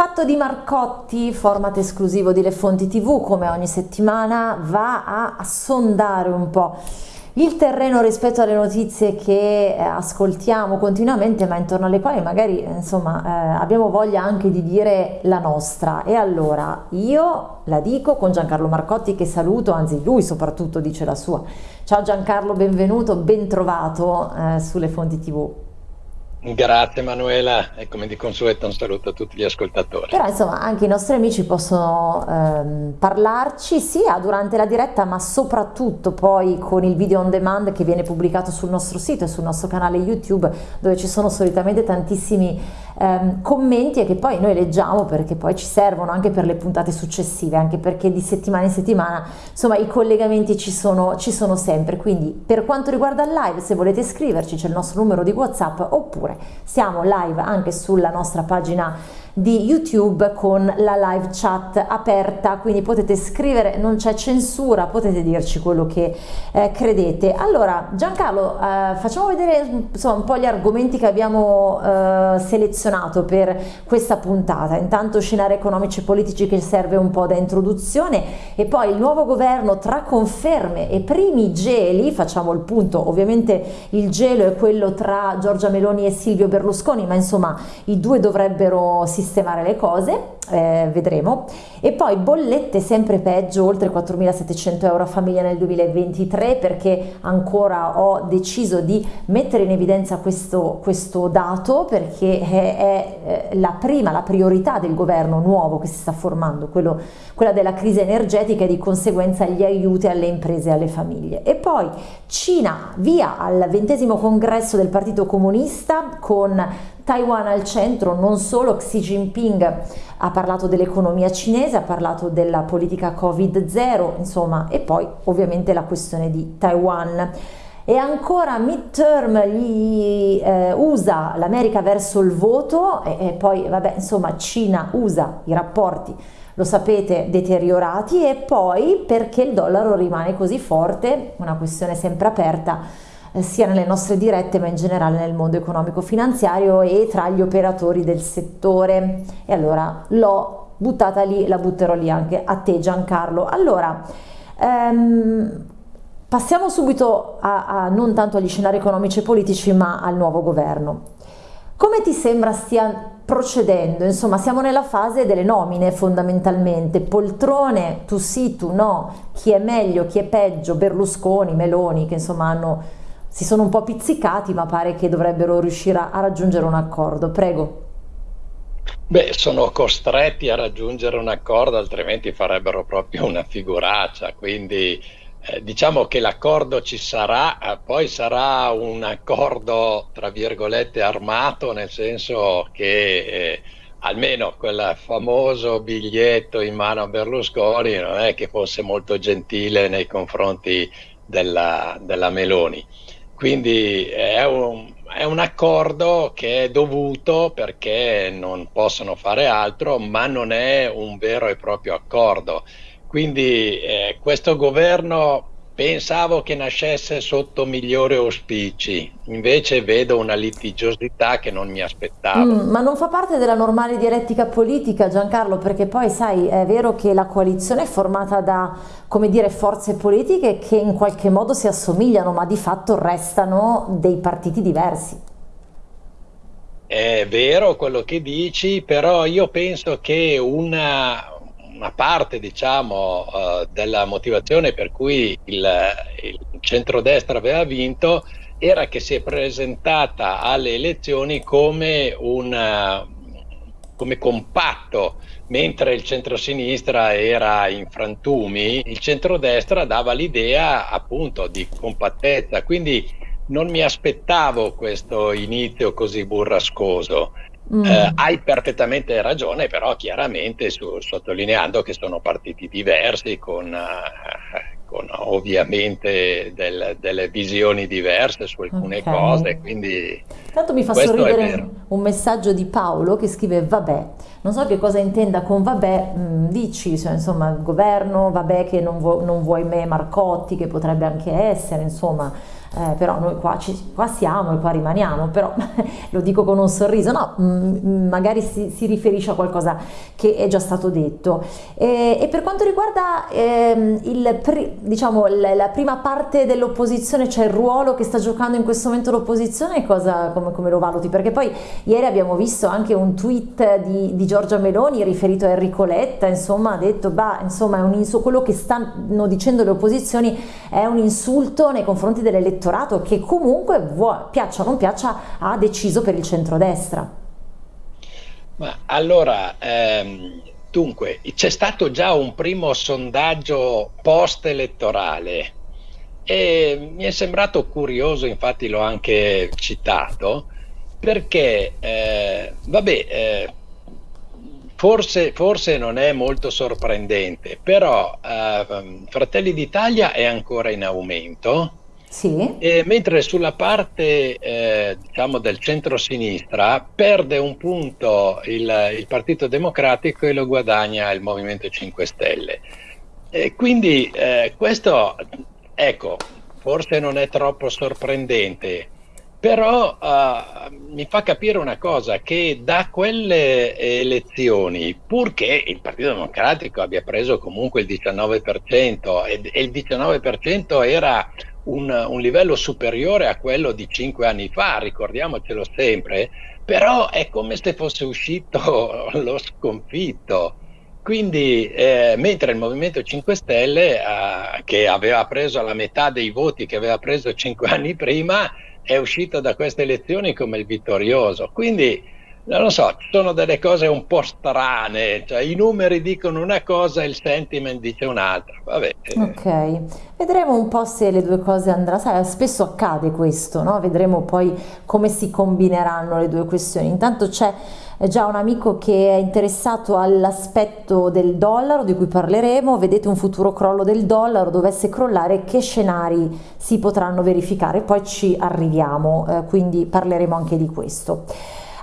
fatto di Marcotti, format esclusivo di Le Fonti TV, come ogni settimana, va a sondare un po' il terreno rispetto alle notizie che eh, ascoltiamo continuamente ma intorno alle quali magari insomma eh, abbiamo voglia anche di dire la nostra. E allora io la dico con Giancarlo Marcotti che saluto anzi lui soprattutto dice la sua. Ciao Giancarlo benvenuto ben trovato eh, sulle fonti tv Grazie Manuela e come di consueto un saluto a tutti gli ascoltatori. Però insomma anche i nostri amici possono ehm, parlarci sia durante la diretta ma soprattutto poi con il video on demand che viene pubblicato sul nostro sito e sul nostro canale YouTube dove ci sono solitamente tantissimi ehm, commenti e che poi noi leggiamo perché poi ci servono anche per le puntate successive, anche perché di settimana in settimana insomma i collegamenti ci sono, ci sono sempre. Quindi per quanto riguarda il live se volete scriverci c'è il nostro numero di WhatsApp oppure siamo live anche sulla nostra pagina di YouTube con la live chat aperta, quindi potete scrivere, non c'è censura, potete dirci quello che eh, credete. Allora Giancarlo, eh, facciamo vedere insomma, un po' gli argomenti che abbiamo eh, selezionato per questa puntata. Intanto scenari economici e politici che serve un po' da introduzione e poi il nuovo governo tra conferme e primi geli, facciamo il punto, ovviamente il gelo è quello tra Giorgia Meloni e Silvio Berlusconi, ma insomma i due dovrebbero sistemare sistemare le cose, eh, vedremo. E poi bollette sempre peggio, oltre 4.700 euro a famiglia nel 2023 perché ancora ho deciso di mettere in evidenza questo, questo dato perché è, è, eh, la prima, la priorità del governo nuovo che si sta formando, quello, quella della crisi energetica e di conseguenza gli aiuti alle imprese e alle famiglie. E poi Cina via al ventesimo congresso del Partito Comunista con Taiwan al centro, non solo Xi Jinping ha parlato dell'economia cinese, ha parlato della politica Covid-0, insomma, e poi ovviamente la questione di Taiwan. E ancora midterm gli eh, USA l'America verso il voto e, e poi vabbè insomma Cina usa i rapporti lo sapete deteriorati e poi perché il dollaro rimane così forte, una questione sempre aperta sia nelle nostre dirette ma in generale nel mondo economico finanziario e tra gli operatori del settore e allora l'ho buttata lì, la butterò lì anche a te Giancarlo. Allora, ehm, passiamo subito a, a non tanto agli scenari economici e politici ma al nuovo governo. Come ti sembra stia procedendo? Insomma, siamo nella fase delle nomine fondamentalmente, poltrone, tu sì, tu no, chi è meglio, chi è peggio, Berlusconi, Meloni, che insomma hanno si sono un po' pizzicati ma pare che dovrebbero riuscire a, raggiungere un accordo. Prego. Beh, sono costretti a raggiungere un accordo, altrimenti farebbero proprio una figuraccia. Quindi eh, diciamo che l'accordo ci sarà, eh, poi sarà un accordo tra virgolette armato, nel senso che eh, almeno quel famoso biglietto in mano a Berlusconi non è che fosse molto gentile nei confronti della, della Meloni. Quindi è un, è un, accordo che è dovuto perché non possono fare altro, ma non è un vero e proprio accordo. Quindi eh, questo governo Pensavo che nascesse sotto migliori auspici, invece vedo una litigiosità che non mi aspettavo. Mm, ma non fa parte della normale dialettica politica, Giancarlo, perché poi sai, è vero che la coalizione è formata da, come dire, forze politiche che in qualche modo si assomigliano, ma di fatto restano dei partiti diversi. È vero quello che dici, però io penso che una, una parte diciamo, uh, della motivazione per cui il, il centrodestra aveva vinto era che si è presentata alle elezioni come, una, come compatto, mentre il centrosinistra era in frantumi, il centrodestra dava l'idea appunto di compattezza, quindi non mi aspettavo questo inizio così burrascoso. Mm. Eh, hai perfettamente ragione, però chiaramente su, sottolineando che sono partiti diversi con, eh, con ovviamente del, delle visioni diverse su alcune okay. cose. Quindi Tanto mi fa sorridere un messaggio di Paolo che scrive vabbè, non so che cosa intenda con vabbè, mh, mm, dici cioè, insomma il governo, vabbè che non, vu non vuoi me Marcotti, che potrebbe anche essere, insomma eh, però noi qua, ci, qua, siamo e qua rimaniamo, però lo dico con un sorriso, no, mh, mm, mm, magari si, si, riferisce a qualcosa che è già stato detto. E, e per quanto riguarda eh, il, diciamo, la, prima parte dell'opposizione, cioè il ruolo che sta giocando in questo momento l'opposizione, come, come, lo valuti? Perché poi ieri abbiamo visto anche un tweet di, di Giorgia Meloni riferito a Enrico Letta, insomma ha detto, bah, insomma quello che stanno dicendo le opposizioni è un insulto nei confronti dell'elettorato che comunque, piaccia o non piaccia, ha deciso per il centrodestra. Ma allora, ehm, dunque, c'è stato già un primo sondaggio post-elettorale e mi è sembrato curioso, infatti l'ho anche citato, perché, eh, vabbè, eh, Forse, forse, non è molto sorprendente, però uh, Fratelli d'Italia è ancora in aumento, sì. e mentre sulla parte eh, diciamo del centro-sinistra perde un punto il, il, Partito Democratico e lo guadagna il Movimento 5 Stelle. E quindi eh, questo, ecco, forse non è troppo sorprendente però uh, mi fa capire una cosa, che da quelle elezioni, purché il Partito Democratico abbia preso comunque il 19% e, e il 19% era un, un, livello superiore a quello di cinque anni fa, ricordiamocelo sempre, però è come se fosse uscito lo sconfitto. Quindi, eh, mentre il Movimento 5 Stelle, eh, che aveva preso la metà dei voti che aveva preso cinque anni prima, è uscito da queste elezioni come il vittorioso. Quindi, non lo so, sono delle cose un po' strane, cioè i numeri dicono una cosa e il sentiment dice un'altra. Vabbè. Ok, vedremo un po' se le due cose andranno, spesso accade questo, no? Vedremo poi come si combineranno le due questioni. Intanto c'è già un amico che è interessato all'aspetto del dollaro di cui parleremo, vedete un futuro crollo del dollaro, dovesse crollare che scenari si potranno verificare, poi ci arriviamo, eh, quindi parleremo anche di questo.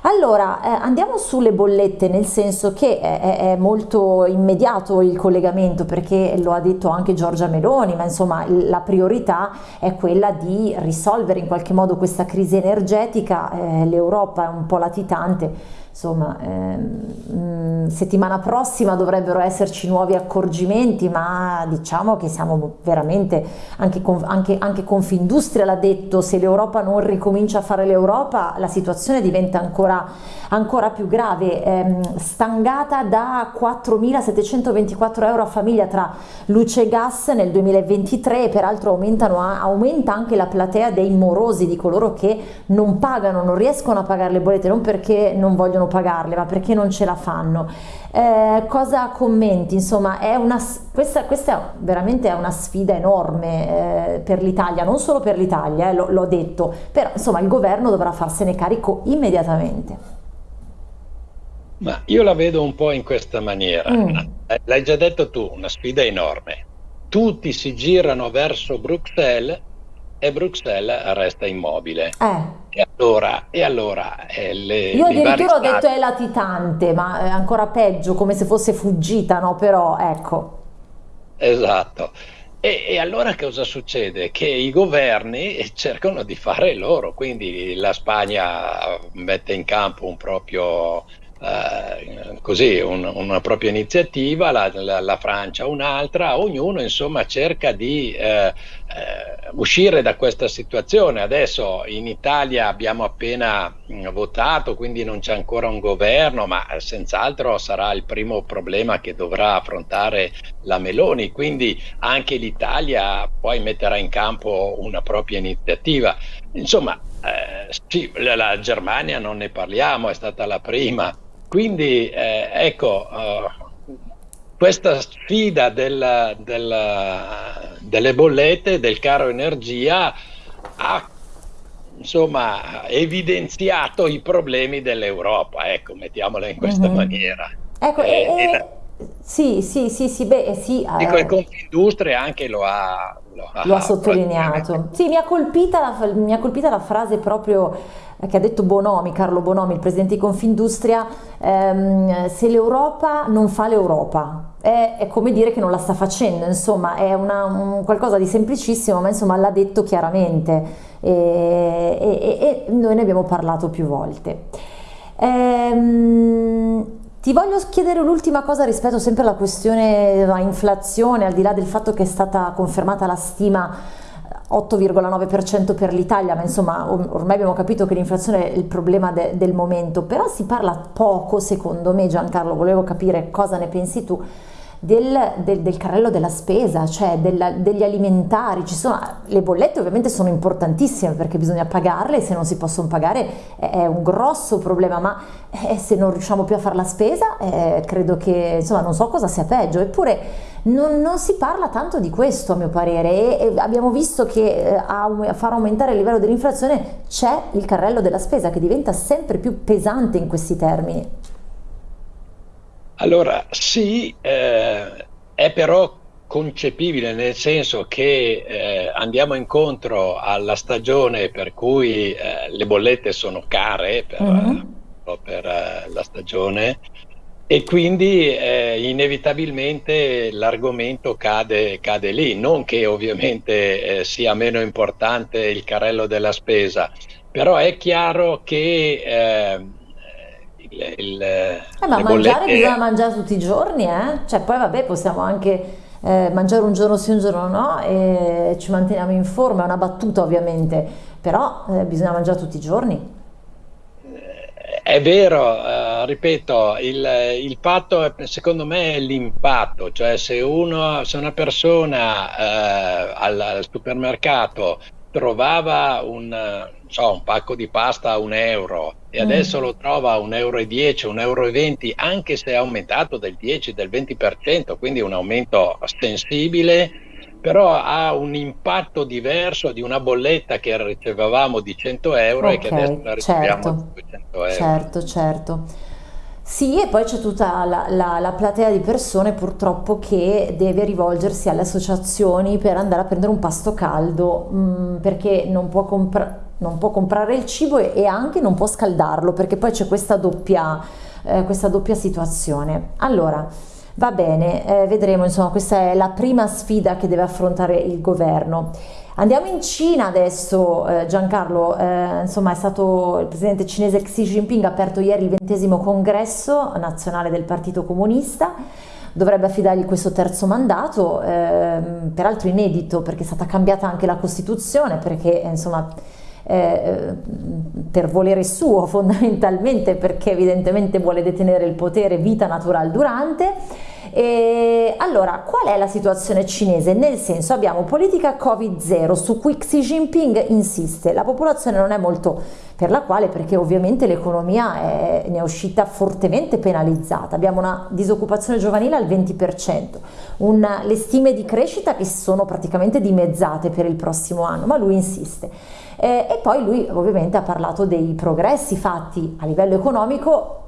Allora, eh, andiamo sulle bollette, nel senso che è, è, molto immediato il collegamento, perché lo ha detto anche Giorgia Meloni, ma insomma la priorità è quella di risolvere in qualche modo questa crisi energetica, eh, l'Europa è un po' latitante, insomma ehm, settimana prossima dovrebbero esserci nuovi accorgimenti ma diciamo che siamo veramente anche, anche, anche Confindustria l'ha detto se l'Europa non ricomincia a fare l'Europa la situazione diventa ancora, ancora più grave. Ehm, stangata da 4.724 euro a famiglia tra luce e gas nel 2023 e peraltro aumenta anche la platea dei morosi di coloro che non pagano non riescono a pagare le bollette non perché non vogliono pagarle, ma perché non ce la fanno. Eh, cosa commenti? Insomma, è una, questa, questa è veramente è una sfida enorme eh, per l'Italia, non solo per l'Italia, eh, l'ho detto, però insomma il governo dovrà farsene carico immediatamente. Ma io la vedo un po' in questa maniera. Mm. L'hai già detto tu, una sfida enorme. Tutti si girano verso Bruxelles e Bruxelles resta immobile. Eh. E allora, e allora eh, le, Io addirittura ho detto è latitante, ma è ancora peggio, come se fosse fuggita, no? Però ecco. Esatto. E, e, allora cosa succede? Che i governi cercano di fare loro, quindi la Spagna mette in campo un proprio eh, così un, una propria iniziativa, la, la, la Francia un'altra, ognuno insomma cerca di eh, eh, uscire da questa situazione. Adesso in Italia abbiamo appena mh, votato, quindi non c'è ancora un governo, ma senz'altro sarà il primo problema che dovrà affrontare la Meloni, quindi anche l'Italia poi metterà in campo una propria iniziativa. Insomma, eh, sì, la, la Germania non ne parliamo, è stata la prima quindi eh, ecco, uh, questa sfida della, della, delle bollette, del caro energia, ha insomma evidenziato i problemi dell'Europa, ecco, mettiamola in questa mm-hmm. maniera. Ecco, eh, e, e, sì, sì, sì, sì, beh, sì. Dico, eh, il Confindustria anche lo ha, lo ha, lo ha sottolineato. Sì, mi ha, colpita la, mi ha colpita la frase proprio che ha detto Bonomi, Carlo Bonomi, il presidente di Confindustria, ehm, se l'Europa non fa l'Europa, è, è, come dire che non la sta facendo, insomma è una, un, qualcosa di semplicissimo, ma insomma l'ha detto chiaramente e, e, e, noi ne abbiamo parlato più volte. Ehm, ti voglio chiedere l'ultima cosa rispetto sempre alla questione inflazione, al di là del fatto che è stata confermata la stima 8,9% per l'Italia, ma insomma ormai abbiamo capito che l'inflazione è il problema de del momento, però si parla poco secondo me Giancarlo, volevo capire cosa ne pensi tu del, del, del, carrello della spesa, cioè della, degli alimentari. Sono, le bollette ovviamente sono importantissime perché bisogna pagarle se non si possono pagare è, è un grosso problema, ma eh, se non riusciamo più a fare la spesa eh, credo che insomma non so cosa sia peggio, eppure non, non, si parla tanto di questo a mio parere e, e abbiamo visto che eh, a, a far aumentare il livello dell'inflazione c'è il carrello della spesa che diventa sempre più pesante in questi termini. Allora, sì, eh, è però concepibile nel senso che eh, andiamo incontro alla stagione per cui eh, le bollette sono care per, mm-hmm. per uh, la stagione e quindi eh, inevitabilmente l'argomento cade, cade, lì, non che ovviamente eh, sia meno importante il carrello della spesa, però è chiaro che il, il, eh, ma mangiare bollette... bisogna mangiare tutti i giorni, eh? Cioè poi vabbè possiamo anche eh, mangiare un giorno sì un giorno no e ci manteniamo in forma, è una battuta ovviamente, però eh, bisogna mangiare tutti i giorni. È vero, eh, ripeto, il, il, patto è, secondo me è l'impatto, cioè se, uno, se una persona eh, al, al, supermercato trovava un, so, un pacco di pasta a un euro e mm. adesso lo trova a un euro e 10, un euro e 20, anche se è aumentato del 10, del 20%, quindi un aumento sensibile, però ha un impatto diverso di una bolletta che ricevevamo di 100 euro okay, e che adesso la riceviamo certo, di 200 euro. Certo, certo. Sì, e poi c'è tutta la, la, la, platea di persone purtroppo che deve rivolgersi alle associazioni per andare a prendere un pasto caldo mh, mm, perché non può, non può, comprare il cibo e, e, anche non può scaldarlo perché poi c'è questa doppia, eh, questa doppia situazione. Allora, va bene, eh, vedremo, insomma, questa è la prima sfida che deve affrontare il governo. Andiamo in Cina adesso, eh, Giancarlo, eh, insomma è stato il presidente cinese Xi Jinping ha aperto ieri il ventesimo congresso nazionale del Partito Comunista, dovrebbe affidargli questo terzo mandato, eh, peraltro inedito perché è stata cambiata anche la Costituzione, perché insomma eh, per volere suo fondamentalmente, perché evidentemente vuole detenere il potere vita natural durante, e allora, qual è la situazione cinese? Nel senso abbiamo politica Covid-0 su cui Xi Jinping insiste, la popolazione non è molto per la quale perché ovviamente l'economia ne è uscita fortemente penalizzata, abbiamo una disoccupazione giovanile al 20%, un, le stime di crescita che sono praticamente dimezzate per il prossimo anno, ma lui insiste. Eh, e poi lui ovviamente ha parlato dei progressi fatti a livello economico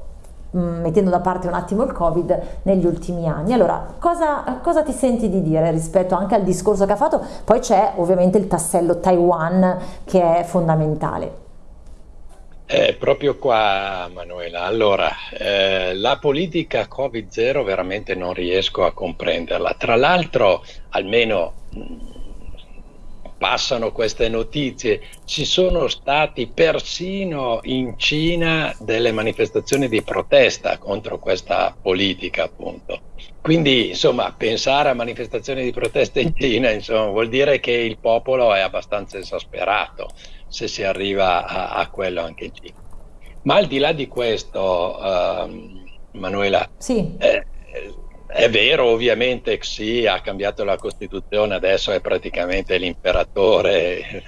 mettendo da parte un attimo il Covid negli ultimi anni. Allora, cosa, cosa, ti senti di dire rispetto anche al discorso che ha fatto? Poi c'è ovviamente il tassello Taiwan che è fondamentale. Eh, proprio qua, Manuela. Allora, eh, la politica Covid-0 veramente non riesco a comprenderla. Tra l'altro, almeno passano queste notizie, ci sono stati persino in Cina delle manifestazioni di protesta contro questa politica, appunto. Quindi, insomma, pensare a manifestazioni di protesta in Cina, insomma, vuol dire che il popolo è abbastanza esasperato se si arriva a, a quello anche in Cina. Ma al di là di questo, uh, Manuela, sì. eh, è vero, ovviamente Xi ha cambiato la Costituzione, adesso è praticamente l'imperatore,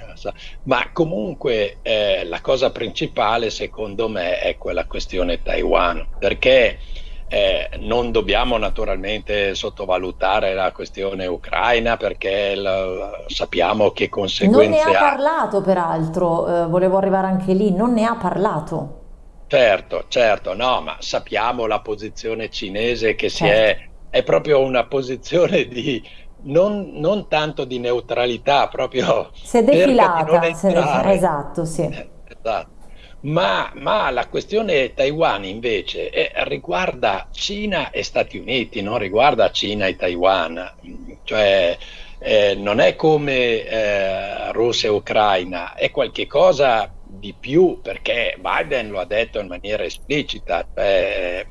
ma comunque eh, la cosa principale secondo me è quella questione Taiwan, perché eh, non dobbiamo naturalmente sottovalutare la questione ucraina perché la, sappiamo che conseguenze ha. Non ne ha parlato peraltro, eh, volevo arrivare anche lì, non ne ha parlato. Certo, certo, no, ma sappiamo la posizione cinese che certo. si è è proprio una posizione di non, non tanto di neutralità, proprio si è defilata, è esatto, sì. esatto. Ma, ma, la questione Taiwan invece è, riguarda Cina e Stati Uniti, non riguarda Cina e Taiwan. Cioè, eh, non è come eh, Russia e Ucraina, è qualcosa di più perché Biden lo ha detto in maniera esplicita. Cioè,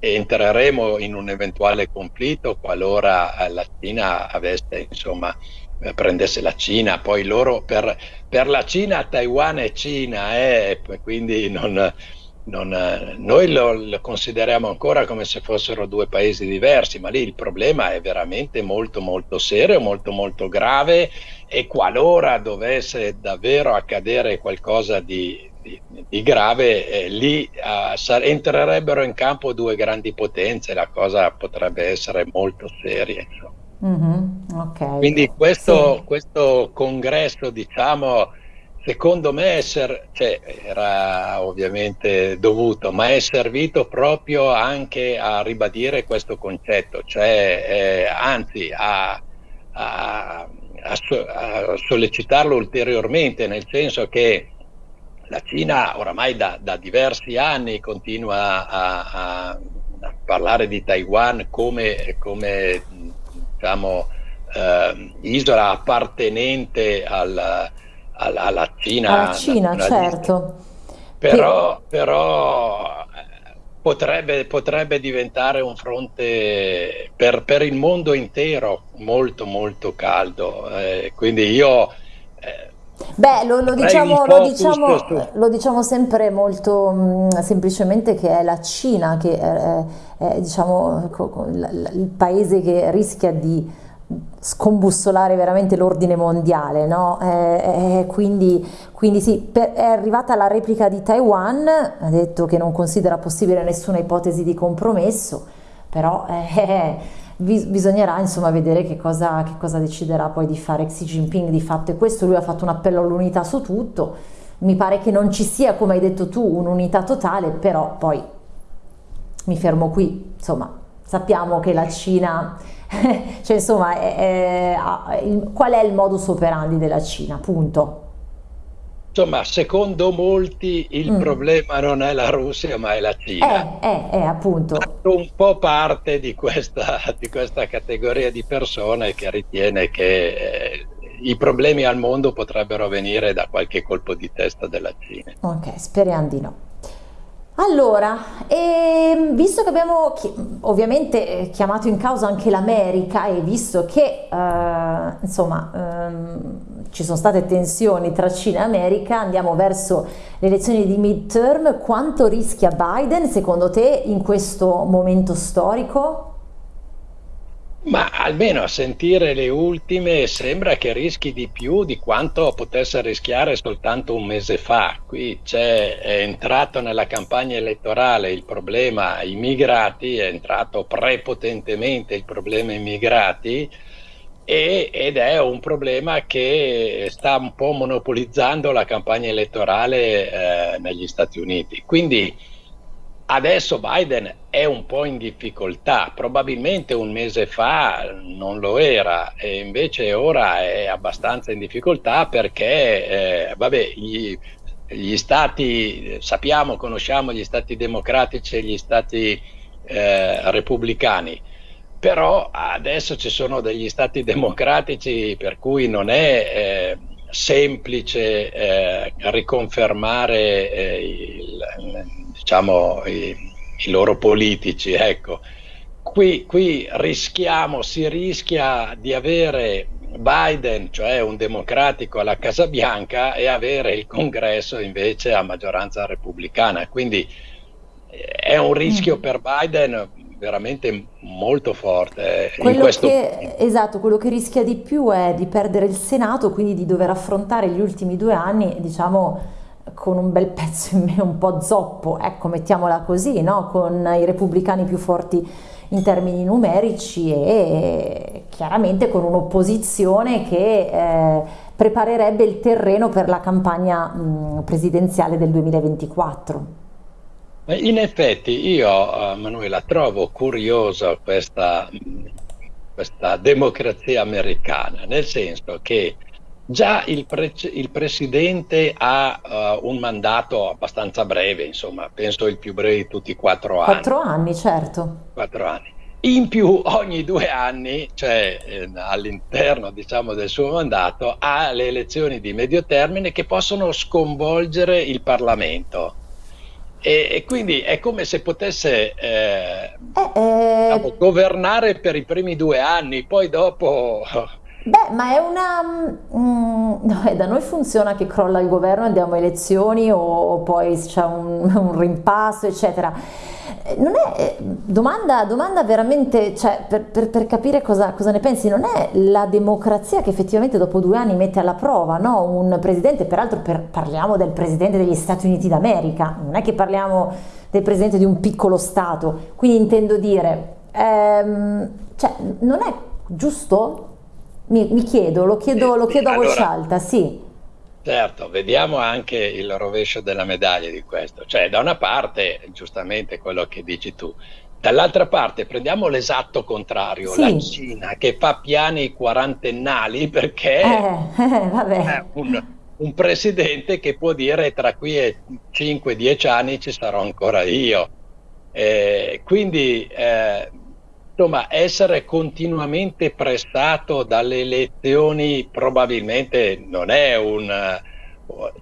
entreremo in un eventuale conflitto qualora la Cina avesse insomma eh, prendesse la Cina, poi loro per, per la Cina Taiwan è Cina, eh, quindi non, non, noi lo, lo, consideriamo ancora come se fossero due paesi diversi, ma lì il problema è veramente molto molto serio, molto molto grave. E qualora dovesse davvero accadere qualcosa di, di, di grave, eh, lì uh, entrerebbero in campo due grandi potenze, la cosa potrebbe essere molto seria. Mm-hmm, okay. Quindi questo, sì. questo, congresso, diciamo, secondo me è ser- cioè, era ovviamente dovuto, ma è servito proprio anche a ribadire questo concetto, cioè eh, anzi a, a, a, a, sollecitarlo ulteriormente, nel senso che la Cina oramai da, da diversi anni continua a, parlare di Taiwan come, come diciamo, eh, isola appartenente al, al, alla Cina. Alla Cina, certo. Però, che... però eh, potrebbe, potrebbe, diventare un fronte per, per, il mondo intero molto molto caldo. Eh, quindi io... Eh, Beh, lo, lo, diciamo, lo, diciamo, lo, diciamo, sempre molto mh, mm, semplicemente che è la Cina che è, è diciamo, il paese che rischia di scombussolare veramente l'ordine mondiale, no? eh, eh, quindi, quindi, sì, per, è arrivata la replica di Taiwan, ha detto che non considera possibile nessuna ipotesi di compromesso, però eh, bisognerà insomma vedere che cosa, che cosa deciderà poi di fare Xi Jinping. Di fatto e questo lui ha fatto un appello all'unità su tutto, mi pare che non ci sia come hai detto tu un'unità totale, però poi mi fermo qui, insomma sappiamo che la Cina cioè insomma è, è, il, qual è il modus operandi della Cina, punto. Insomma, secondo molti il mm. problema non è la Russia ma è la Cina. È, è, è appunto. Fatto un po' parte di questa, di questa, categoria di persone che ritiene che eh, i problemi al mondo potrebbero venire da qualche colpo di testa della Cina. Ok, speriamo di no. Allora, ehm, visto che abbiamo chi ovviamente eh, chiamato in causa anche l'America e visto che eh, insomma ehm, ci sono state tensioni tra Cina e America, andiamo verso le elezioni di midterm, quanto rischia Biden secondo te in questo momento storico? Ma almeno a sentire le ultime sembra che rischi di più di quanto potesse rischiare soltanto un mese fa. Qui è entrato nella campagna elettorale il problema immigrati, è entrato prepotentemente il problema immigrati e, ed è un problema che sta un po' monopolizzando la campagna elettorale eh, negli Stati Uniti. Quindi Adesso Biden è un po' in difficoltà, probabilmente un mese fa non lo era e invece ora è abbastanza in difficoltà perché, eh, vabbè, gli, gli, stati, sappiamo, conosciamo gli stati democratici e gli stati eh, repubblicani, però adesso ci sono degli stati democratici per cui non è... Eh, semplice eh, riconfermare eh, il, diciamo, i, i, loro politici. Ecco. Qui, qui rischiamo, si rischia di avere Biden, cioè un democratico alla Casa Bianca, e avere il congresso invece a maggioranza repubblicana. Quindi eh, è un rischio mm. per Biden veramente molto forte. Quello che, esatto, quello che rischia di più è di perdere il Senato, quindi di dover affrontare gli ultimi due anni, diciamo, con un bel pezzo in me un po' zoppo, ecco, mettiamola così, no? con i repubblicani più forti in termini numerici e chiaramente con un'opposizione che eh, preparerebbe il terreno per la campagna mh, presidenziale del 2024. In effetti io, uh, Manuela, trovo curiosa questa, questa democrazia americana, nel senso che Già il, pre- il presidente ha uh, un mandato abbastanza breve, insomma, penso il più breve di tutti, quattro anni. Quattro anni, certo. Quattro anni. In più, ogni due anni, cioè eh, all'interno diciamo, del suo mandato, ha le elezioni di medio termine che possono sconvolgere il Parlamento. E, e quindi è come se potesse eh, eh, diciamo, governare per i primi due anni, poi dopo Beh, ma è una... Mm, no, da noi funziona che crolla il governo, andiamo a elezioni o, o poi c'è un, un, rimpasso, eccetera. Eh, non è eh, domanda, domanda veramente, cioè, per, per, per capire cosa, cosa, ne pensi, non è la democrazia che effettivamente dopo due anni mette alla prova, no? Un presidente, peraltro per, parliamo del presidente degli Stati Uniti d'America, non è che parliamo del presidente di un piccolo Stato, quindi intendo dire, ehm, cioè, non è giusto mi, mi chiedo, lo chiedo, lo chiedo a voce allora, alta, sì. Certo, vediamo anche il rovescio della medaglia di questo. Cioè, da una parte, giustamente quello che dici tu, dall'altra parte prendiamo l'esatto contrario, sì. la Cina che fa piani quarantennali perché eh, eh, è un, un, presidente che può dire tra qui e 5-10 anni ci sarò ancora io. Eh, quindi eh, insomma, essere continuamente prestato dalle elezioni probabilmente non è un...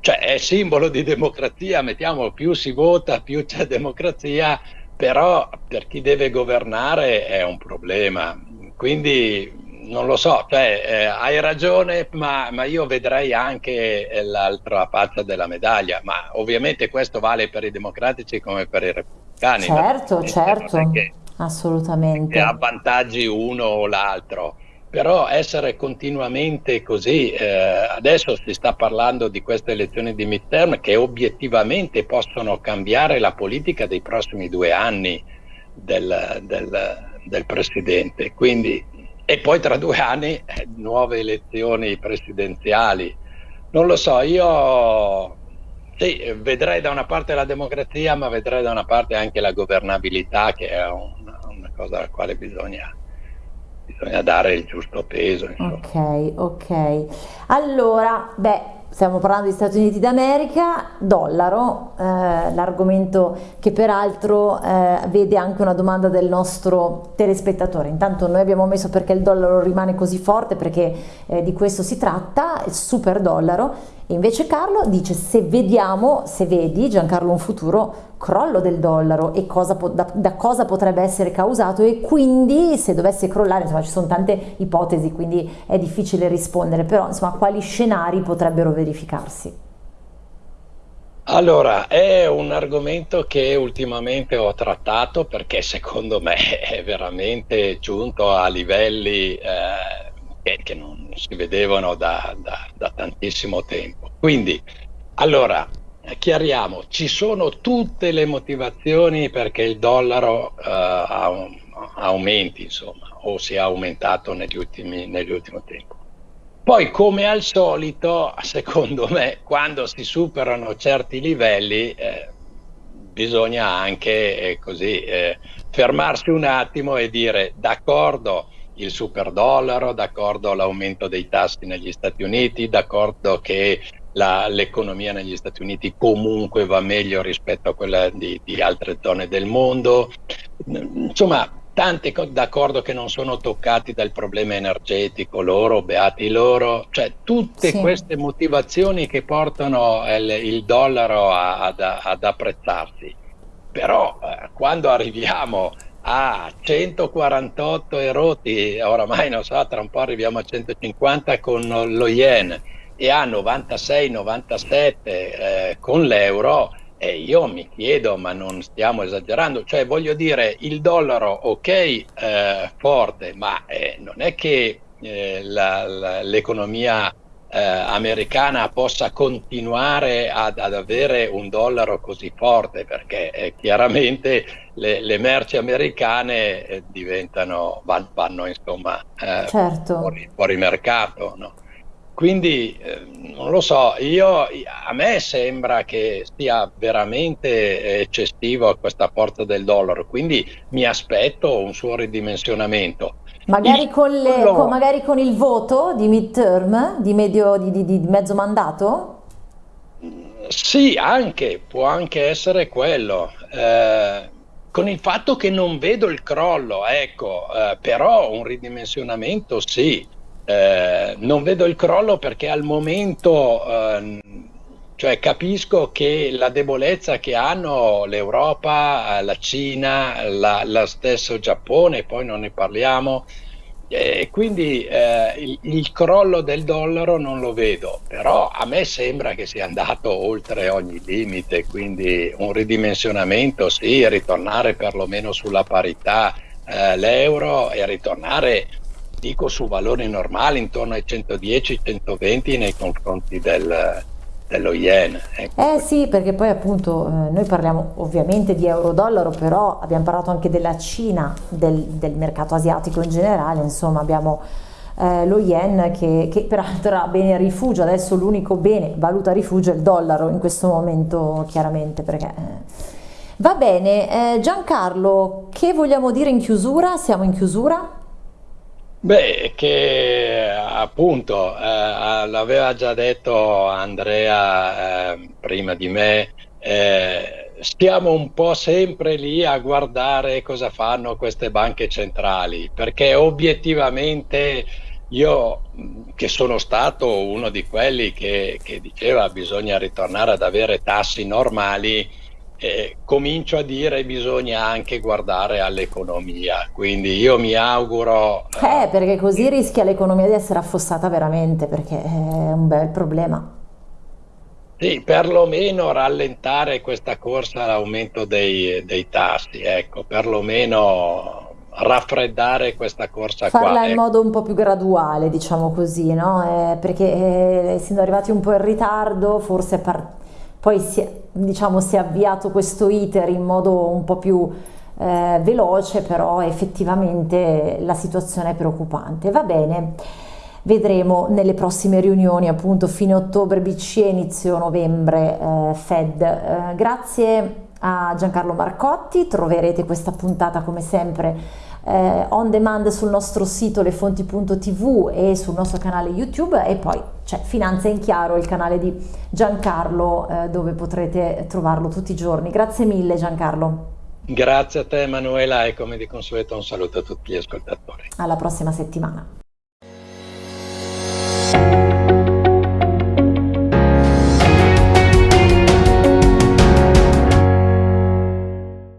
cioè è simbolo di democrazia, mettiamo più si vota, più c'è democrazia, però per chi deve governare è un problema. Quindi non lo so, cioè, eh, hai ragione, ma, ma, io vedrei anche l'altra faccia della medaglia, ma ovviamente questo vale per i democratici come per i repubblicani. Certo, certo. Che, Assolutamente. Avvantaggi uno o l'altro. Però essere continuamente così, eh, adesso si sta parlando di queste elezioni di midterm che obiettivamente possono cambiare la politica dei prossimi due anni del, del, del Presidente. Quindi, e poi tra due anni eh, nuove elezioni presidenziali. Non lo so, io sì, vedrei da una parte la democrazia, ma vedrei da una parte anche la governabilità, che è una cosa alla quale bisogna, bisogna, dare il giusto peso. Insomma. Ok, ok. Allora, beh, stiamo parlando di Stati Uniti d'America, dollaro, eh, l'argomento che peraltro eh, vede anche una domanda del nostro telespettatore. Intanto noi abbiamo messo perché il dollaro rimane così forte, perché eh, di questo si tratta, il super dollaro. Invece Carlo dice se vediamo, se vedi Giancarlo un futuro crollo del dollaro e cosa da, da, cosa potrebbe essere causato e quindi se dovesse crollare, insomma ci sono tante ipotesi quindi è difficile rispondere, però insomma quali scenari potrebbero verificarsi? Allora, è un argomento che ultimamente ho trattato perché secondo me è veramente giunto a livelli eh, che, che, non si vedevano da, da, da tantissimo tempo. Quindi, allora, chiariamo, ci sono tutte le motivazioni perché il dollaro uh, aumenti, insomma, o sia aumentato negli ultimi, negli ultimi tempi. Poi, come al solito, secondo me, quando si superano certi livelli, eh, bisogna anche eh, così eh, fermarsi un attimo e dire d'accordo il super dollaro, d'accordo l'aumento dei tassi negli Stati Uniti, d'accordo che l'economia negli Stati Uniti comunque va meglio rispetto a quella di, di altre zone del mondo. Insomma, tanti d'accordo che non sono toccati dal problema energetico, loro, beati loro, cioè tutte sì. queste motivazioni che portano il, il dollaro a, ad, ad, apprezzarsi. Però eh, quando arriviamo a 148 eroti, oramai non so, tra un po' arriviamo a 150 con lo yen, e a 96-97 eh, con l'euro, e io mi chiedo, ma non stiamo esagerando, cioè voglio dire, il dollaro ok eh, forte, ma eh, non è che eh, l'economia eh, americana possa continuare ad, ad, avere un dollaro così forte, perché eh, chiaramente le, le, merci americane diventano, vanno, vanno insomma certo. fuori, fuori mercato. No? Quindi eh, non lo so, io, a me sembra che sia veramente eccessivo questa forza del dollaro, quindi mi aspetto un suo ridimensionamento. Magari, il, con le, no. con, magari con il voto di midterm, di, medio, di, di, di mezzo mandato? Sì, anche, può anche essere quello. Eh, con il fatto che non vedo il crollo, ecco, eh, però un ridimensionamento sì. Eh, non vedo il crollo perché al momento eh, cioè, capisco che la debolezza che hanno l'Europa, la Cina, la, la stesso Giappone, poi non ne parliamo, e quindi eh, il, il, crollo del dollaro non lo vedo, però a me sembra che sia andato oltre ogni limite, quindi un ridimensionamento sì, ritornare perlomeno sulla parità eh, l'euro e ritornare, dico, su valori normali intorno ai 110-120 nei confronti del, dello yen. Ecco. Eh sì, perché poi appunto eh, noi parliamo ovviamente di euro-dollaro, però abbiamo parlato anche della Cina, del, del mercato asiatico in generale, insomma abbiamo eh, lo yen che, che, peraltro ha bene rifugio, adesso l'unico bene valuta rifugio è il dollaro in questo momento chiaramente perché... Eh. Va bene, eh, Giancarlo, che vogliamo dire in chiusura? Siamo in chiusura? Beh, che appunto eh, l'aveva già detto Andrea eh, prima di me, eh, stiamo un po' sempre lì a guardare cosa fanno queste banche centrali, perché obiettivamente io che sono stato uno di quelli che, che diceva bisogna ritornare ad avere tassi normali, eh, comincio a dire bisogna anche guardare all'economia, quindi io mi auguro... Eh, perché così rischia l'economia di essere affossata veramente, perché è un bel problema. Sì, perlomeno rallentare questa corsa all'aumento dei, dei tassi, ecco, perlomeno raffreddare questa corsa Farla qua. Farla in ecco. modo un po' più graduale, diciamo così, no? Eh, perché eh, essendo arrivati un po' in ritardo, forse par- poi si è, diciamo, si è avviato questo iter in modo un po' più eh, veloce, però effettivamente la situazione è preoccupante. Va bene, vedremo nelle prossime riunioni, appunto fine ottobre BCE, inizio novembre eh, Fed. Eh, grazie a Giancarlo Marcotti, troverete questa puntata come sempre eh, on demand sul nostro sito lefonti.tv e sul nostro canale YouTube e poi c'è Finanza in Chiaro, il canale di Giancarlo eh, dove potrete trovarlo tutti i giorni. Grazie mille Giancarlo. Grazie a te Emanuela e come di consueto un saluto a tutti gli ascoltatori. Alla prossima settimana.